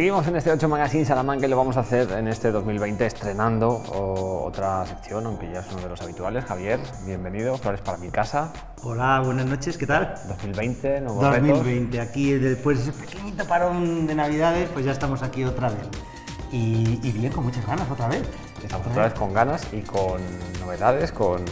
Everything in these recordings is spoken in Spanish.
Seguimos en este 8 Magazine Salamanca y lo vamos a hacer en este 2020 estrenando otra sección, aunque ya es uno de los habituales. Javier, bienvenido, Flores para mi casa. Hola, buenas noches, ¿qué tal? 2020, nuevos 2020, aquí después de ese pequeñito parón de Navidades, pues ya estamos aquí otra vez. Y, bien, con muchas ganas otra vez. Estamos otra vez con ganas y con novedades, con,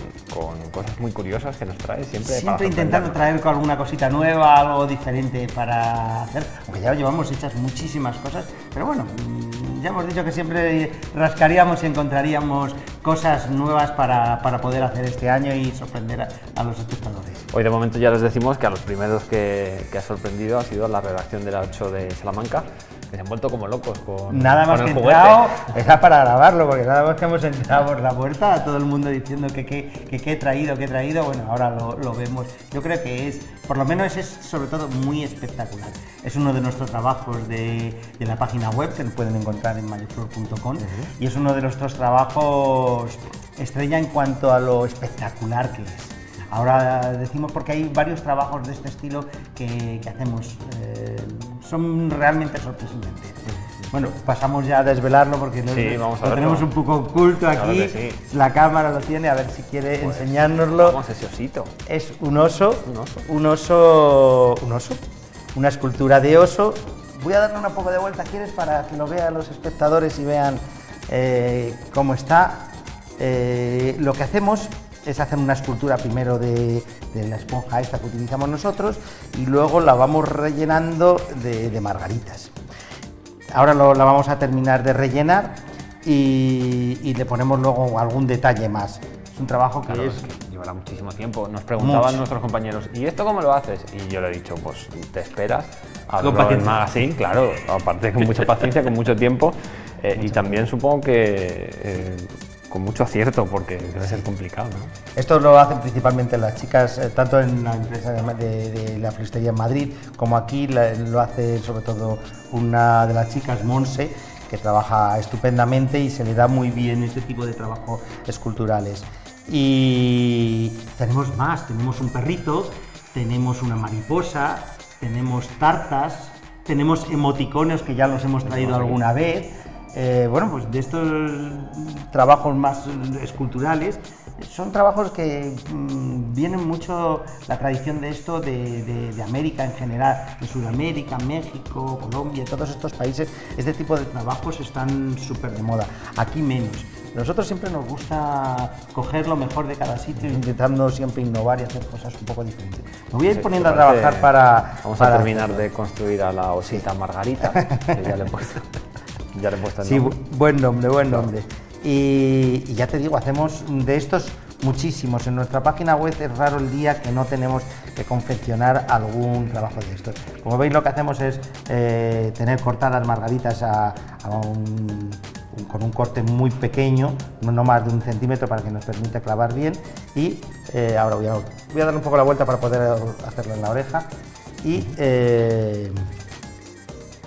cosas muy curiosas que nos trae siempre. Siempre intentando traer con alguna cosita nueva, algo diferente para hacer, aunque ya llevamos hechas muchísimas cosas, pero bueno, mm, ya hemos dicho que siempre rascaríamos y encontraríamos cosas nuevas para, poder hacer este año y sorprender a, los espectadores. Hoy de momento ya les decimos que a los primeros que, que ha sorprendido ha sido la redacción de la 8 de Salamanca, que se han vuelto como locos con Nada más que entrado, era para grabarlo, porque nada más que hemos entrado por la puerta, a todo el mundo diciendo que qué he traído, que he traído, bueno, ahora lo, vemos. Yo creo que es, por lo menos es sobre todo muy espectacular. Es uno de nuestros trabajos de, la página web, que pueden encontrar en mayoflor.com, y es uno de nuestros trabajos estrella en cuanto a lo espectacular que es. Ahora decimos porque hay varios trabajos de este estilo que, hacemos, eh, son realmente sorprendentes. Bueno, pasamos ya a desvelarlo porque lo, tenemos un poco oculto aquí. La cámara lo tiene, a ver si quiere pues, enseñárnoslo. Vamos ese osito. Es un oso, un oso, un oso, un oso, una escultura de oso. Voy a darle un poco de vuelta, ¿quieres? Para que lo vean los espectadores y vean eh, cómo está. Eh, lo que hacemos es hacer una escultura primero de, la esponja esta que utilizamos nosotros y luego la vamos rellenando de, margaritas. Ahora la vamos a terminar de rellenar y, le ponemos luego algún detalle más. Es un trabajo que, llevará muchísimo tiempo. Nos preguntaban nuestros compañeros, ¿y esto cómo lo haces? Y yo le he dicho, pues te esperas en magazine, claro, aparte con mucha paciencia, con mucho tiempo. Eh, y también supongo que eh, con mucho acierto, porque debe ser complicado. Esto lo hacen principalmente las chicas, eh, tanto en la empresa de, la floristería en Madrid, como aquí lo hace sobre todo una de las chicas, Monse, que trabaja estupendamente y se le da muy bien este tipo de trabajo esculturales. Y tenemos más, tenemos un perrito, tenemos una mariposa, tenemos tartas, tenemos emoticones que ya los hemos traído alguna vez, eh, bueno, pues de estos trabajos más esculturales, son trabajos que mm, vienen mucho la tradición de esto de, América en general, de Sudamérica, México, Colombia, todos estos países, este tipo de trabajos están súper de moda, aquí menos. Nosotros siempre nos gusta coger lo mejor de cada sitio, intentando siempre innovar y hacer cosas un poco diferentes. Me voy a ir poniendo a trabajar para... Vamos a terminar de construir a la osita Margarita, que ya le he puesto. Ya le he puesto el Sí, buen nombre, buen nombre. Y, ya te digo, hacemos de estos muchísimos. En nuestra página web es raro el día que no tenemos que confeccionar algún trabajo de estos. Como veis lo que hacemos es eh, tener cortadas margaritas con un corte muy pequeño, no más de un centímetro para que nos permita clavar bien y eh, ahora voy a, voy a, darle un poco la vuelta para poder hacerlo en la oreja y, eh,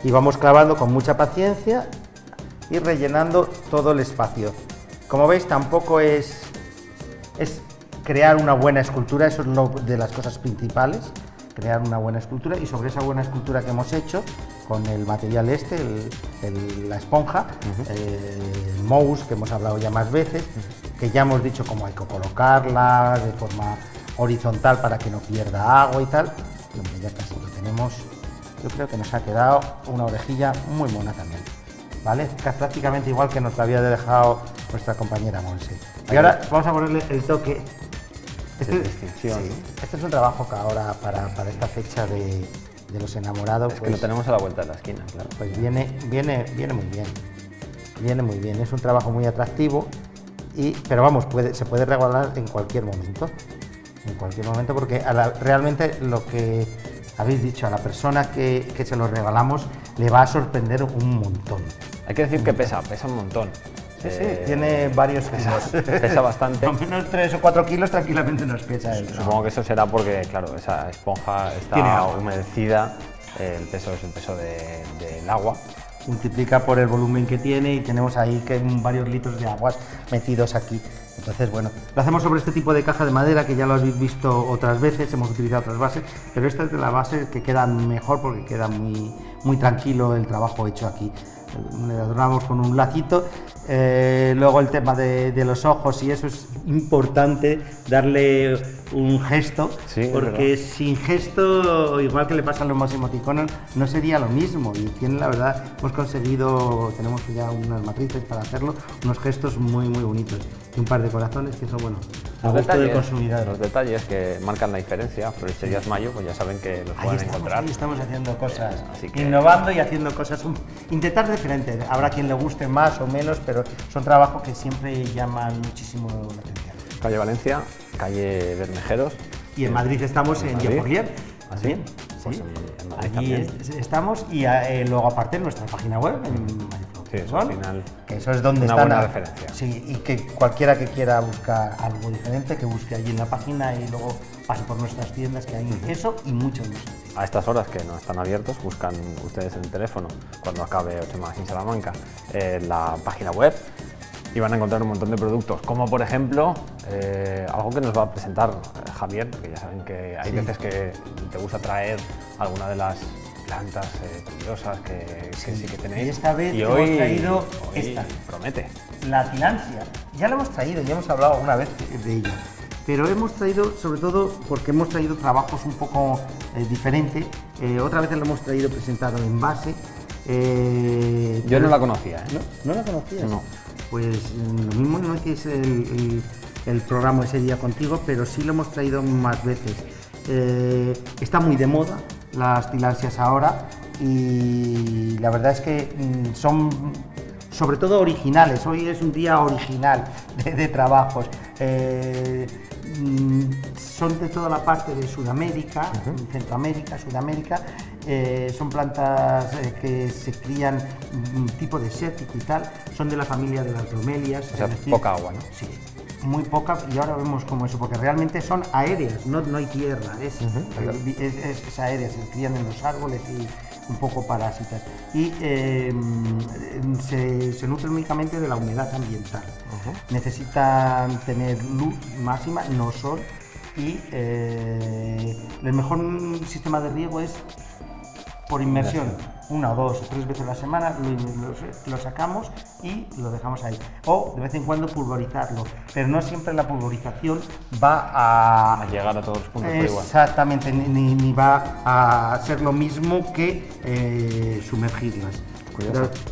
y vamos clavando con mucha paciencia y rellenando todo el espacio. Como veis, tampoco es, es crear una buena escultura, eso es lo de las cosas principales, crear una buena escultura y sobre esa buena escultura que hemos hecho con el material este, la esponja, el mouse que hemos hablado ya más veces, que ya hemos dicho cómo hay que colocarla de forma horizontal para que no pierda agua y tal, ya casi lo tenemos, yo creo que nos ha quedado una orejilla muy mona también. ¿Vale? Prácticamente igual que nos había dejado nuestra compañera Monse. Y ahora vamos a ponerle el toque. Este, este es un trabajo que ahora para, esta fecha de, los enamorados... Es que lo pues tenemos a la vuelta de la esquina, claro. Pues viene, viene, viene muy bien. Viene muy bien, es un trabajo muy atractivo, y, pero vamos, puede, se puede regalar en cualquier momento. En cualquier momento, porque realmente lo que habéis dicho, a la persona que, que se lo regalamos le va a sorprender un montón. Hay que decir que pesa, pesa un montón. Sí, sí, eh, tiene varios kilos. Pesa, bastante. Al menos 3 o 4 kilos tranquilamente nos pesa. Supongo que eso será porque, claro, esa esponja está humedecida, el peso es el peso del agua. Multiplica por el volumen que tiene y tenemos ahí que varios litros de aguas metidos aquí. Entonces, bueno, lo hacemos sobre este tipo de caja de madera que ya lo habéis visto otras veces, hemos utilizado otras bases, pero esta es de la base que queda mejor porque queda muy, muy tranquilo el trabajo hecho aquí. Le adornamos con un lacito eh, luego el tema de, los ojos y eso es importante, darle un gesto, porque sin gesto, igual que le pasa a los emoticonos, no sería lo mismo. Y tiene, la verdad, hemos conseguido, tenemos ya unas matrices para hacerlo, unos gestos muy, muy bonitos. Y un par de corazones que son, bueno, a los gusto del consumidor. Los detalles que marcan la diferencia, Floristerías Mayo, pues ya saben que los pueden encontrar. Ahí estamos haciendo cosas, innovando y haciendo cosas, intentar diferente. Habrá quien le guste más o menos, pero son trabajos que siempre llaman muchísimo la atención. Calle Valencia, calle Bermejeros. Y en Madrid estamos en, en ¿Así? Pues sí. Allí estamos y eh, luego aparte en nuestra página web, en Sí, eso al final. Que eso es donde una está buena referencia. Sí, y que cualquiera que quiera buscar algo diferente, que busque allí en la página y luego pase por nuestras tiendas, que hay eso y mucho más. A estas horas que no están abiertos, buscan ustedes en el teléfono, cuando acabe 8 más en Salamanca, en la página web y van a encontrar un montón de productos, como por ejemplo eh, algo que nos va a presentar eh, Javier, porque ya saben que hay veces que te gusta traer alguna de las plantas eh, curiosas que, sí. que tenéis. Y esta vez hemos traído esta. Promete. La tilancia. Ya la hemos traído, ya hemos hablado una vez de ella. Pero hemos traído, sobre todo porque hemos traído trabajos un poco diferentes. otra vez lo hemos traído presentado en base. Yo no la conocía. ¿No, ¿No la conocías? No pues lo mismo no es que es el, programa ese día contigo, pero sí lo hemos traído más veces. Eh, está muy de moda las tilansias ahora y la verdad es que mm, son sobre todo originales. Hoy es un día original de, trabajos. Eh, mm, son de toda la parte de Sudamérica, Centroamérica, Sudamérica, eh, son plantas eh, que se crían un tipo desértico y tal, son de la familia de las bromelias. O sea, poca agua, ¿no? Sí, muy poca y ahora vemos como eso, porque realmente son aéreas, no, no hay tierra, es, es, aérea, se crían en los árboles y un poco parásitas. Y em, se, se, nutren únicamente de la humedad ambiental. Necesitan tener luz máxima, no sol, y eh, el mejor sistema de riego es por inmersión, una o dos o tres veces a la semana, lo, sacamos y lo dejamos ahí. O de vez en cuando pulverizarlo, pero no siempre la pulverización va a... a llegar a todos los puntos Exactamente, ni, va a ser lo mismo que eh, sumergirlas.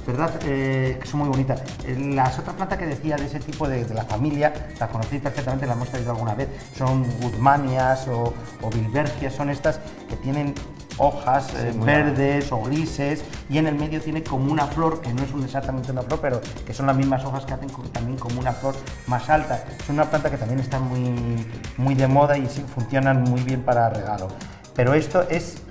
¿Verdad? Eh, que son muy bonitas. Eh, las otras plantas que decía de ese tipo de, la familia, las conocí perfectamente, las hemos traído alguna vez, son Woodmanias o, o Bilbergias, son estas que tienen hojas eh, verdes o grises y en el medio tiene como una flor, que no es exactamente una flor, pero que son las mismas hojas que hacen también como una flor más alta. Es una planta que también está muy, muy de moda y sí, funcionan muy bien para regalo. Pero esto es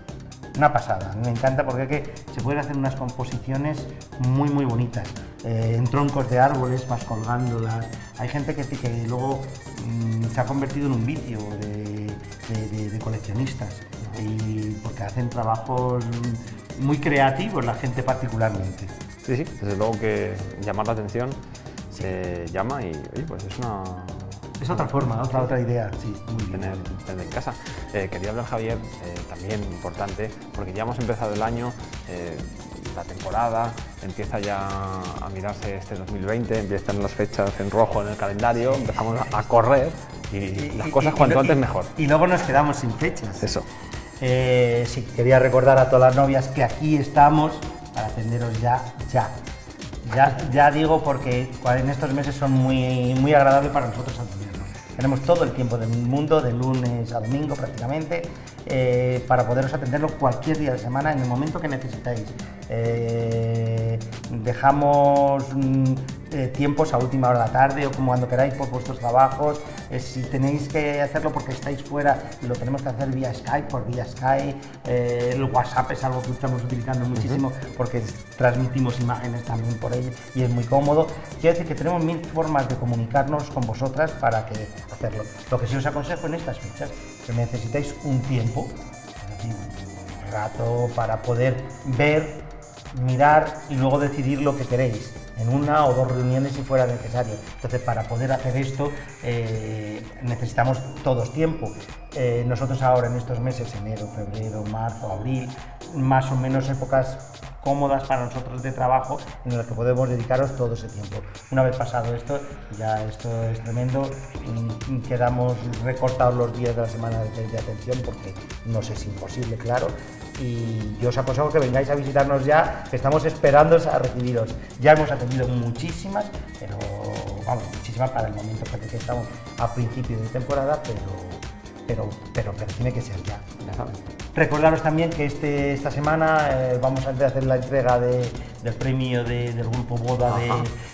una pasada, me encanta porque se pueden hacer unas composiciones muy muy bonitas, eh, en troncos de árboles vas colgándolas, hay gente que, que luego mm, se ha convertido en un vicio de coleccionistas y porque hacen trabajos muy creativos la gente particularmente. Sí, sí, desde luego que llamar la atención se llama y pues es una... Es otra forma, otra, otra idea, sí. Tener, tener en casa. Eh, quería hablar, Javier, eh, también importante, porque ya hemos empezado el año, eh, la temporada, empieza ya a mirarse este 2020, empiezan las fechas en rojo en el calendario, empezamos a correr y, las cosas cuanto antes mejor. Y luego nos quedamos sin fechas. Eso. Sí, quería recordar a todas las novias que aquí estamos para atenderos ya, ya. Ya, ya digo porque en estos meses son muy, muy agradables para nosotros atendernos. Tenemos todo el tiempo del mundo, de lunes a domingo prácticamente, eh, para poderos atenderlo cualquier día de semana en el momento que necesitáis. Eh, dejamos mm, eh, tiempos a última hora de la tarde o como cuando queráis por vuestros trabajos. Eh, si tenéis que hacerlo porque estáis fuera, lo tenemos que hacer vía Skype, por vía Skype. Eh, el WhatsApp es algo que estamos utilizando muchísimo porque transmitimos imágenes también por ello y es muy cómodo. Quiero decir que tenemos mil formas de comunicarnos con vosotras para que hacerlo. Lo que sí os aconsejo en estas fechas, que necesitáis un tiempo, un rato para poder ver mirar y luego decidir lo que queréis en una o dos reuniones si fuera necesario. Entonces, para poder hacer esto eh, necesitamos todos tiempo. Eh, nosotros ahora en estos meses, enero, febrero, marzo, abril, más o menos épocas cómodas para nosotros de trabajo en las que podemos dedicaros todo ese tiempo. Una vez pasado esto, ya esto es tremendo, mm, quedamos recortados los días de la semana de, atención porque nos es imposible, claro, y yo os aconsejo que vengáis a visitarnos ya, que estamos esperando a recibiros. Ya hemos atendido muchísimas, pero vamos, muchísimas para el momento que estamos a principio de temporada, pero pero, pero, pero tiene que ser ya. Recordaros también que este, esta semana eh, vamos a hacer la entrega del premio del grupo Boda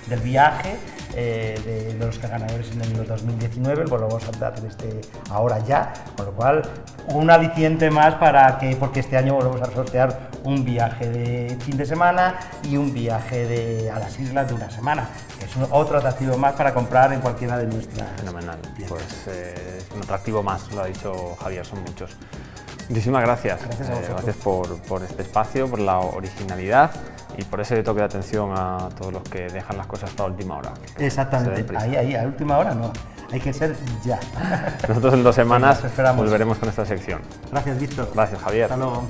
del viaje, eh, de, los ganadores en el 2019, pues lo vamos a hacer este, ahora ya, con lo cual un aliciente más para que, porque este año volvemos a sortear un viaje de fin de semana y un viaje de, a las islas de una semana, que es otro atractivo más para comprar en cualquiera de nuestras... Fenomenal, pues eh, un atractivo más, lo ha dicho Javier, son muchos. Muchísimas gracias. Gracias, a eh, gracias por, por, este espacio, por la originalidad y por ese toque de atención a todos los que dejan las cosas hasta última hora. Exactamente, ahí, ahí, a última hora no, hay que ser ya. Nosotros en dos semanas volveremos con esta sección. Gracias, Víctor. Gracias, Javier. Hasta luego.